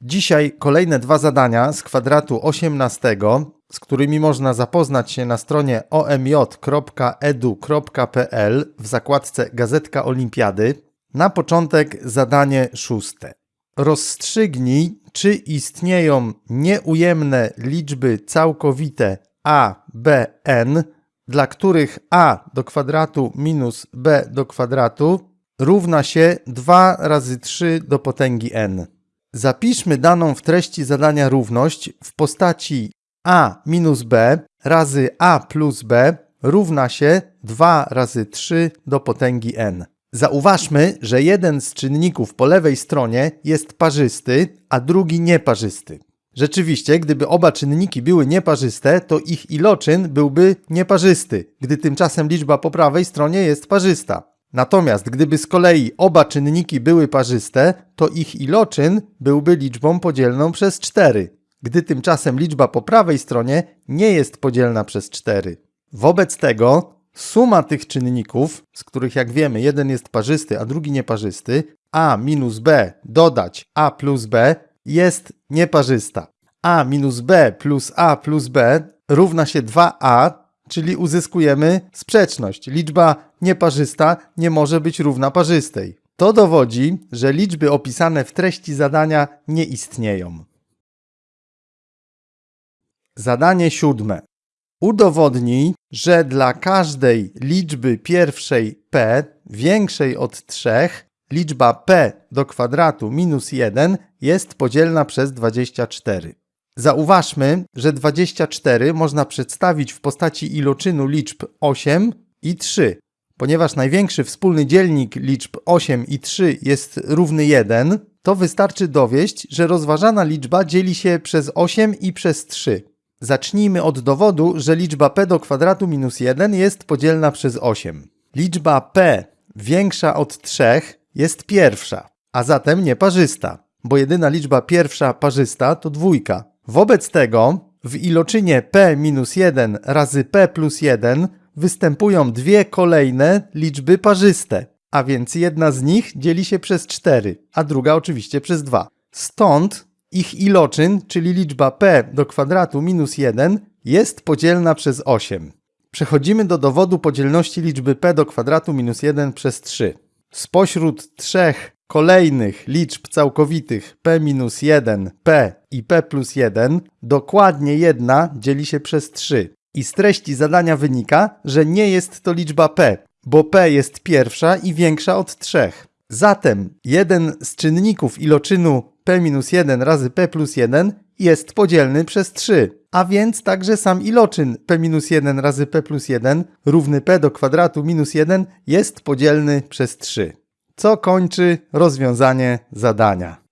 Dzisiaj kolejne dwa zadania z kwadratu 18, z którymi można zapoznać się na stronie omj.edu.pl w zakładce Gazetka Olimpiady. Na początek zadanie szóste. Rozstrzygnij, czy istnieją nieujemne liczby całkowite a, b, n, dla których a do kwadratu minus b do kwadratu równa się 2 razy 3 do potęgi n. Zapiszmy daną w treści zadania równość w postaci a minus b razy a plus b równa się 2 razy 3 do potęgi n. Zauważmy, że jeden z czynników po lewej stronie jest parzysty, a drugi nieparzysty. Rzeczywiście, gdyby oba czynniki były nieparzyste, to ich iloczyn byłby nieparzysty, gdy tymczasem liczba po prawej stronie jest parzysta. Natomiast gdyby z kolei oba czynniki były parzyste, to ich iloczyn byłby liczbą podzielną przez 4, gdy tymczasem liczba po prawej stronie nie jest podzielna przez 4. Wobec tego suma tych czynników, z których jak wiemy jeden jest parzysty, a drugi nieparzysty, a minus b dodać a plus b jest nieparzysta. a minus b plus a plus b równa się 2a, czyli uzyskujemy sprzeczność. Liczba nieparzysta nie może być równa parzystej. To dowodzi, że liczby opisane w treści zadania nie istnieją. Zadanie siódme. Udowodnij, że dla każdej liczby pierwszej p większej od 3 liczba p do kwadratu minus 1 jest podzielna przez 24. Zauważmy, że 24 można przedstawić w postaci iloczynu liczb 8 i 3. Ponieważ największy wspólny dzielnik liczb 8 i 3 jest równy 1, to wystarczy dowieść, że rozważana liczba dzieli się przez 8 i przez 3. Zacznijmy od dowodu, że liczba p do kwadratu minus 1 jest podzielna przez 8. Liczba p większa od 3 jest pierwsza, a zatem nieparzysta, bo jedyna liczba pierwsza parzysta to dwójka. Wobec tego w iloczynie p minus 1 razy p plus 1 występują dwie kolejne liczby parzyste, a więc jedna z nich dzieli się przez 4, a druga oczywiście przez 2. Stąd ich iloczyn, czyli liczba p do kwadratu minus 1 jest podzielna przez 8. Przechodzimy do dowodu podzielności liczby p do kwadratu minus 1 przez 3. Spośród trzech kolejnych liczb całkowitych p minus 1, p i p plus 1 dokładnie jedna dzieli się przez 3. I z treści zadania wynika, że nie jest to liczba p, bo p jest pierwsza i większa od 3. Zatem jeden z czynników iloczynu p-1 razy p plus 1 jest podzielny przez 3, a więc także sam iloczyn p-1 razy p plus 1 równy p do kwadratu minus 1 jest podzielny przez 3, co kończy rozwiązanie zadania.